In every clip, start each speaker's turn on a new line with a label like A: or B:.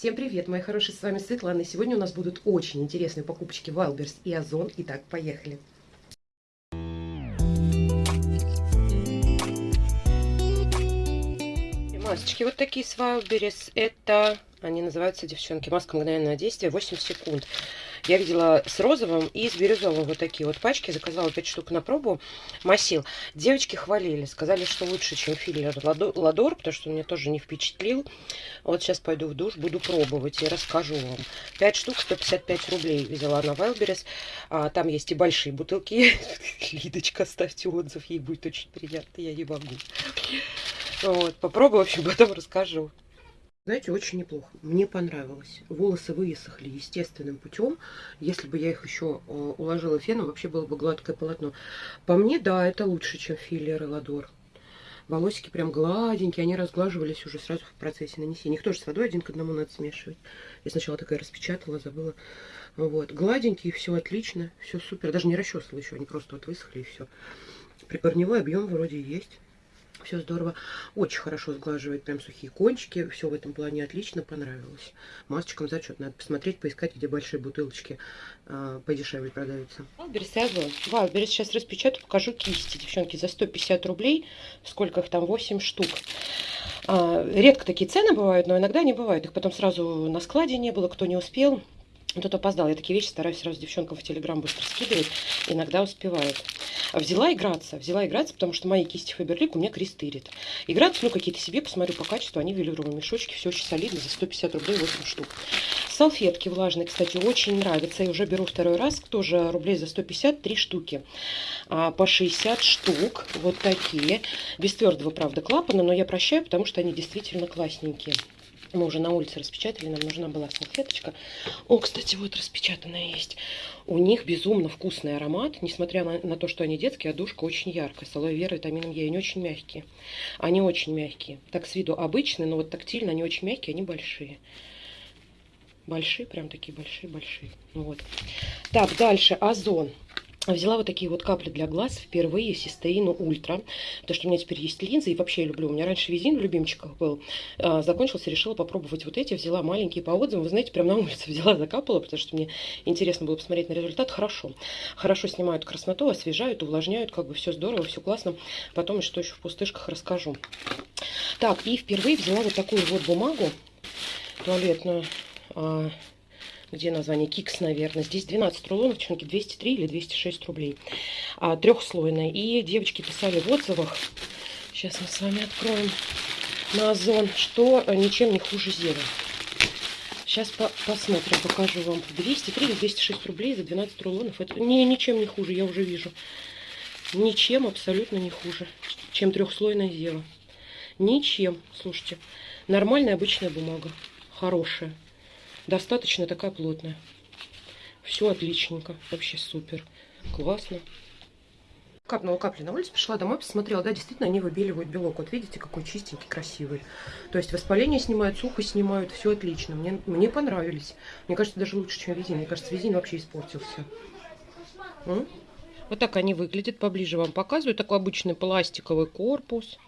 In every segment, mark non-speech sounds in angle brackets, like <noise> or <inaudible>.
A: Всем привет, мои хорошие, с вами Светлана. Сегодня у нас будут очень интересные покупочки Wildberries и Озон. Итак, поехали. Масочки вот такие с Wildberries. Это, они называются, девчонки, маска мгновенного действия, 8 секунд. Я видела с розовым и с бирюзовым вот такие вот пачки. Заказала 5 штук на пробу. Масил. Девочки хвалили. Сказали, что лучше, чем филлер Ладор, потому что меня тоже не впечатлил. Вот сейчас пойду в душ, буду пробовать и расскажу вам. 5 штук, 155 рублей взяла на. А, там есть и большие бутылки. <laughs> Лидочка, ставьте отзыв, ей будет очень приятно, я не могу. Вот, попробую, в общем, потом расскажу. Знаете, очень неплохо. Мне понравилось. Волосы высохли естественным путем. Если бы я их еще э, уложила феном, вообще было бы гладкое полотно. По мне, да, это лучше, чем филлер и ладор. Волосики прям гладенькие, они разглаживались уже сразу в процессе нанесения. Их тоже с водой один к одному надо смешивать. Я сначала такая распечатала, забыла. Вот, гладенькие, все отлично, все супер. Даже не расчесывала еще, они просто вот высохли и все. Прикорневой объем вроде есть. Все здорово. Очень хорошо сглаживает прям сухие кончики. Все в этом плане отлично, понравилось. Масочкам зачет. Надо посмотреть, поискать, где большие бутылочки э, подешевле продаются. Wildberries Озон. Wildberries сейчас распечатаю, покажу кисти. Девчонки, за 150 рублей. Сколько их там? 8 штук. А, редко такие цены бывают, но иногда не бывают. Их потом сразу на складе не было, кто не успел. Кто-то опоздал. Я такие вещи стараюсь сразу девчонкам в Телеграм быстро скидывать. Иногда успевают. Взяла играться. Взяла играться, потому что мои кисти Фаберлик у меня крестырит. Играться, ну, какие-то себе, посмотрю по качеству. Они велюровые мешочки. Все очень солидно. За 150 рублей 8 штук. Салфетки влажные, кстати, очень нравятся. Я уже беру второй раз. Тоже рублей за 150. Три штуки. А, по 60 штук. Вот такие. Без твердого, правда, клапана. Но я прощаю, потому что они действительно классненькие. Мы уже на улице распечатали, нам нужна была салфеточка. О, кстати, вот распечатанная есть. У них безумно вкусный аромат, несмотря на, на то, что они детские, а душка очень яркая. С алоэ вера, витамином Е, они очень мягкие. Они очень мягкие. Так с виду обычные, но вот тактильно они очень мягкие, они большие. Большие, прям такие большие-большие. Вот. Так, дальше Озон. Взяла вот такие вот капли для глаз впервые Систеину Ультра. Потому что у меня теперь есть линзы, и вообще я люблю. У меня раньше визин в любимчиках был. А, закончился, решила попробовать вот эти. Взяла маленькие по отзывам. Вы знаете, прям на улице <laughs> взяла, закапала, потому что мне интересно было посмотреть на результат. Хорошо. Хорошо снимают красноту, освежают, увлажняют. Как бы все здорово, все классно. Потом, что еще в пустышках, расскажу. Так, и впервые взяла вот такую вот бумагу туалетную а, где название Кикс, наверное. Здесь 12 рулонов, девчонки, 203 или 206 рублей. А, трехслойная. И девочки писали в отзывах, сейчас мы с вами откроем на Озон, что ничем не хуже Зева. Сейчас по посмотрим, покажу вам. 203 или 206 рублей за 12 рулонов. Это не, ничем не хуже, я уже вижу. Ничем абсолютно не хуже, чем трехслойная Зева. Ничем, слушайте. Нормальная обычная бумага. Хорошая достаточно такая плотная. Все отличненько, вообще супер, классно. Капнула капли на улице, пришла домой, посмотрела, да, действительно, они выбеливают белок. Вот видите, какой чистенький, красивый. То есть воспаление снимают, сухость снимают, все отлично. Мне, мне понравились. Мне кажется, даже лучше, чем визин. Мне кажется, визин вообще испортился. М? Вот так они выглядят, поближе вам показываю. Такой обычный пластиковый корпус.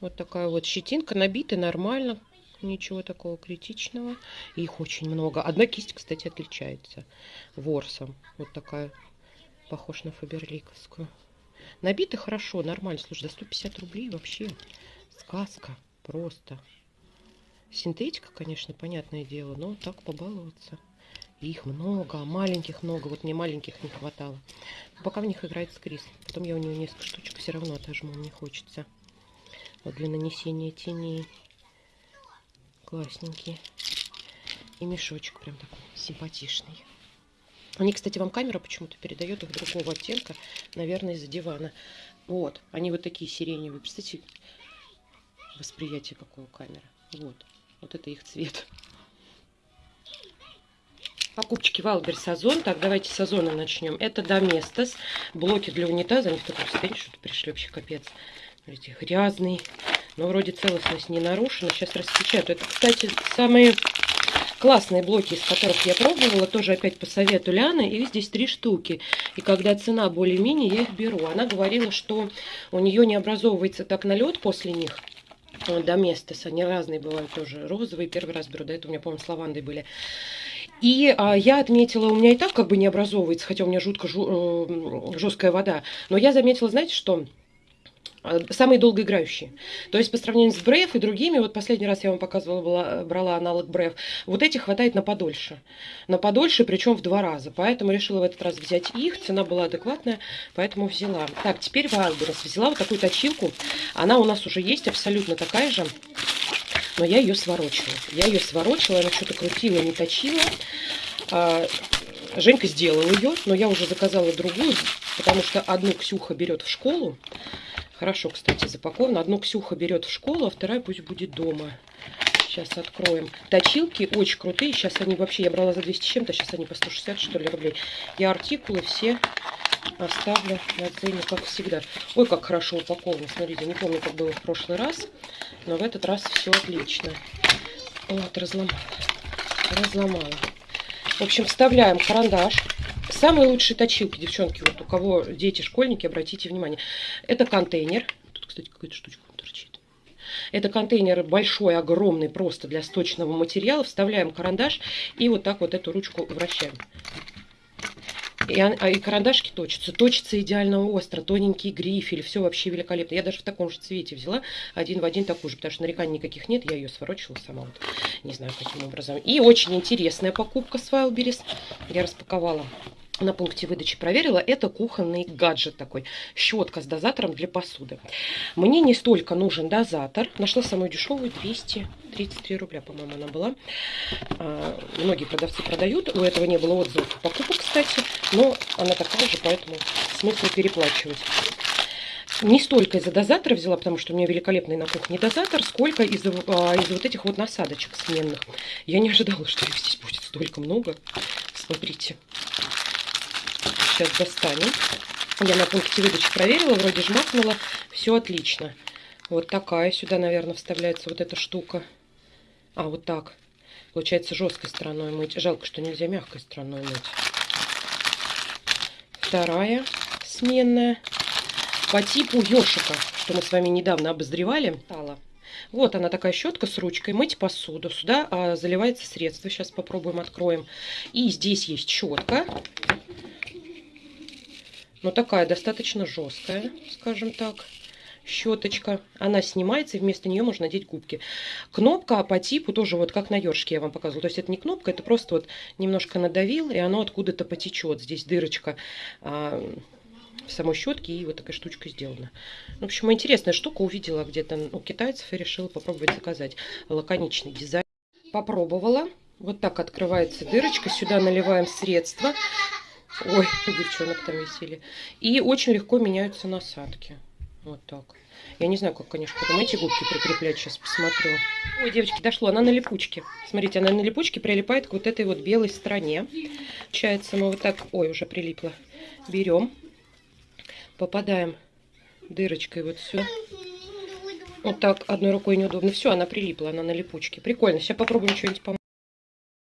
A: Вот такая вот щетинка, набитая нормально. Ничего такого критичного. Их очень много. Одна кисть, кстати, отличается ворсом. Вот такая, похож на фаберликовскую. Набиты хорошо, нормально. Слушай, за 150 рублей вообще сказка. Просто. Синтетика, конечно, понятное дело, но так побаловаться. Их много, маленьких много. Вот мне маленьких не хватало. Пока в них играет скрис. Потом я у нее несколько штучек все равно отожму, мне хочется. Вот для нанесения теней. Классненькие. И мешочек прям такой симпатичный. Они, кстати, вам камера почему-то передает их другого оттенка. Наверное, из-за дивана. Вот. Они вот такие сиреневые. Представьте, восприятие какое у камеры. Вот. Вот это их цвет. Покупочки Wildberries Озон. Так, давайте с Озона начнем. Это Доместос. Блоки для унитаза. Они в таком состоянии, что-то пришли вообще капец. Смотрите, грязный. Но вроде целостность не нарушена. Сейчас распечатаю. Это, кстати, самые классные блоки, из которых я пробовала. Тоже опять по совету Ляны. Их здесь три штуки. И когда цена более-менее, я их беру. Она говорила, что у нее не образовывается так налет после них. Доместос. Они разные бывают тоже. Розовые первый раз беру. До этого у меня, по-моему, с лавандой были. И а, я отметила, у меня и так как бы не образовывается, хотя у меня жутко жу, э, жесткая вода. Но я заметила, знаете, что самые долгоиграющие. То есть по сравнению с Бреф и другими, вот последний раз я вам показывала, была, брала аналог Бреф, вот этих хватает на подольше. На подольше, причем в два раза. Поэтому решила в этот раз взять их. Цена была адекватная, поэтому взяла. Так, теперь Wildberries. Взяла вот такую точилку. Она у нас уже есть, абсолютно такая же. Но я ее сворочила. Я ее сворочила, она что-то крутила, не точила. А, Женька сделала ее, но я уже заказала другую, потому что одну Ксюха берет в школу, Хорошо, кстати, запаковано. Одну Ксюха берет в школу, а вторая пусть будет дома. Сейчас откроем. Точилки очень крутые. Сейчас они вообще, я брала за 200 чем-то, сейчас они по 160, что ли, рублей. Я артикулы все оставлю на цене, как всегда. Ой, как хорошо упаковано. Смотрите, не помню, как было в прошлый раз, но в этот раз все отлично. Вот, разломала. Разломала. В общем, вставляем карандаш. Самые лучшие точилки, девчонки, вот у кого дети, школьники, обратите внимание. Это контейнер. Тут, кстати, какая-то штучка торчит. Это контейнер большой, огромный, просто для сточного материала. Вставляем карандаш и вот так вот эту ручку вращаем. И, а, и карандашки точатся. Точится идеально остро, тоненький грифель, все вообще великолепно. Я даже в таком же цвете взяла, один в один такую же, потому что нареканий никаких нет, я ее сворочила сама, вот, не знаю каким образом. И очень интересная покупка с Wildberries. Я распаковала на пункте выдачи проверила, это кухонный гаджет такой, щетка с дозатором для посуды. Мне не столько нужен дозатор, нашла самую дешевую, 233 рубля, по-моему, она была. А, многие продавцы продают, у этого не было отзывов покупок, кстати, но она такая же, поэтому смысл переплачивать. Не столько из-за дозатора взяла, потому что у меня великолепный на кухне дозатор, сколько из-за а, из вот этих вот насадочек сменных. Я не ожидала, что их здесь будет столько много. Смотрите сейчас достанем. Я на пункте выдачи проверила, вроде жмакнула, все отлично. Вот такая сюда, наверное, вставляется вот эта штука. А, вот так. Получается жесткой стороной мыть. Жалко, что нельзя мягкой стороной мыть. Вторая сменная. По типу ёшика, что мы с вами недавно обозревали. Вот она такая щетка с ручкой. Мыть посуду. Сюда а, заливается средство. Сейчас попробуем откроем. И здесь есть щетка но такая достаточно жесткая, скажем так, щеточка. Она снимается, и вместо нее можно надеть губки. Кнопка по типу тоже вот как на ёршике я вам показывала. То есть это не кнопка, это просто вот немножко надавил, и оно откуда-то потечет. Здесь дырочка а, в самой щетке, и вот такая штучка сделана. В общем, интересная штука. Увидела где-то у китайцев и решила попробовать заказать. Лаконичный дизайн. Попробовала. Вот так открывается дырочка. Сюда наливаем средство. Ой, <laughs> девчонок там висели. И очень легко меняются насадки. Вот так. Я не знаю, как, конечно, потом эти губки прикреплять. Сейчас посмотрю. Ой, девочки, дошло. Она на липучке. Смотрите, она на липучке прилипает к вот этой вот белой стороне. Получается, мы вот так... Ой, уже прилипло. Берем. Попадаем дырочкой вот сюда. Вот так одной рукой неудобно. Все, она прилипла, она на липучке. Прикольно. Сейчас попробуем что-нибудь помыть.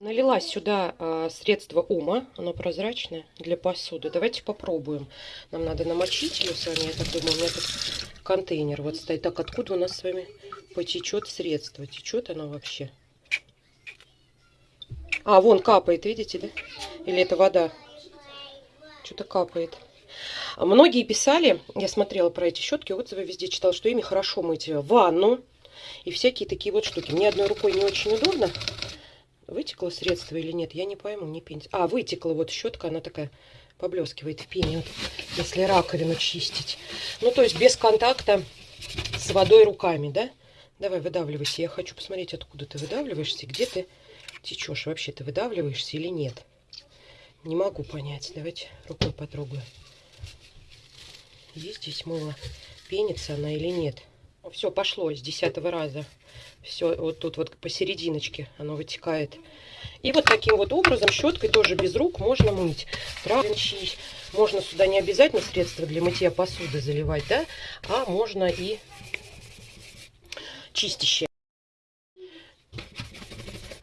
A: Налила сюда э, средство ума, оно прозрачное, для посуды. Давайте попробуем. Нам надо намочить ее с вами, я так думаю, у меня тут контейнер вот стоит. Так, откуда у нас с вами потечет средство? Течет оно вообще? А, вон капает, видите, да? Или это вода? Что-то капает. Многие писали, я смотрела про эти щетки, отзывы везде читала, что ими хорошо мыть ванну и всякие такие вот штуки. Мне одной рукой не очень удобно. Вытекло средство или нет, я не пойму, не пенится. А, вытекла вот щетка, она такая поблескивает в пене, вот, если раковину чистить. Ну, то есть без контакта с водой руками, да? Давай, выдавливайся. Я хочу посмотреть, откуда ты выдавливаешься, где ты течешь. Вообще ты выдавливаешься или нет? Не могу понять. Давайте рукой потрогаю. Есть здесь мыло? Пенится она или нет? Все, пошло с десятого раза все вот тут вот посерединочке оно вытекает. И вот таким вот образом щеткой тоже без рук можно мыть. Правильно Можно сюда не обязательно средства для мытья посуды заливать, да, а можно и чистящее.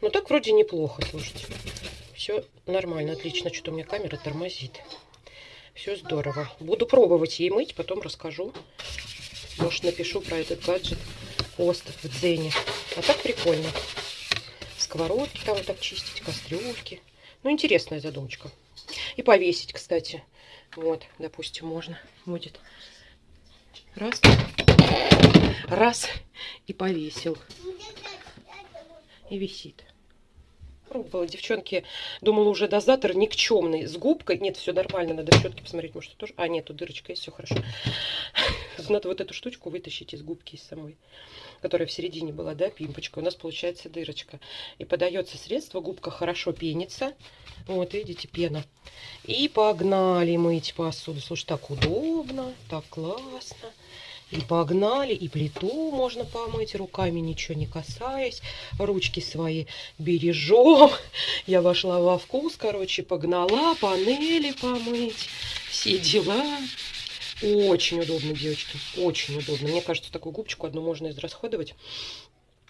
A: Ну так вроде неплохо, слушайте. Все нормально, отлично. Что-то у меня камера тормозит. Все здорово. Буду пробовать ей мыть, потом расскажу. Может напишу про этот гаджет Ост в Дзене. А так прикольно. Сковородки там так чистить, кастрюльки. Ну, интересная задумочка. И повесить, кстати. Вот, допустим, можно будет. Раз. Раз. И повесил. И висит. Пробовала, девчонки, думала уже дозатор никчемный, с губкой. Нет, все нормально, надо щетки посмотреть, может тоже. А, нет, тут дырочка есть, все хорошо. <laughs> Надо вот эту штучку вытащить из губки из самой, которая в середине была, да, пимпочка. У нас получается дырочка. И подается средство, губка хорошо пенится. Вот, видите, пена. И погнали мыть посуду. Слушай, так удобно, так классно. И погнали, и плиту можно помыть руками, ничего не касаясь. Ручки свои бережем. Я вошла во вкус, короче, погнала, панели помыть. Все дела. Очень удобно, девочки, очень удобно. Мне кажется, такую губочку одну можно израсходовать.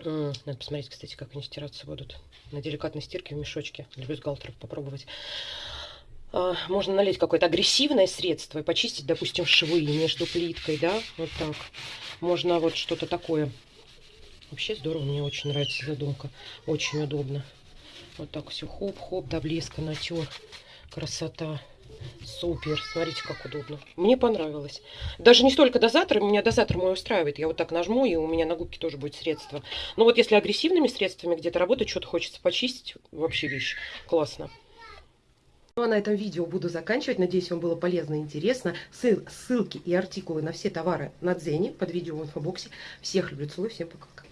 A: Надо посмотреть, кстати, как они стираться будут. На деликатной стирке в мешочке для бюстгальтеров попробовать. А, можно налить какое-то агрессивное средство и почистить, допустим, швы между плиткой, да, вот так. Можно вот что-то такое. Вообще здорово, мне очень нравится задумка. Очень удобно. Вот так все хоп-хоп, до блеска натер. Красота. Супер. Смотрите, как удобно. Мне понравилось. Даже не столько дозатор. Меня дозатор мой устраивает. Я вот так нажму, и у меня на губке тоже будет средство. Но вот если агрессивными средствами где-то работать, что-то хочется почистить, вообще вещь. Классно. Ну а на этом видео буду заканчивать. Надеюсь, вам было полезно и интересно. Ссылки и артикулы на все товары на Дзене под видео в инфобоксе. Всех люблю, целую, всем пока.